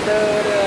another uh,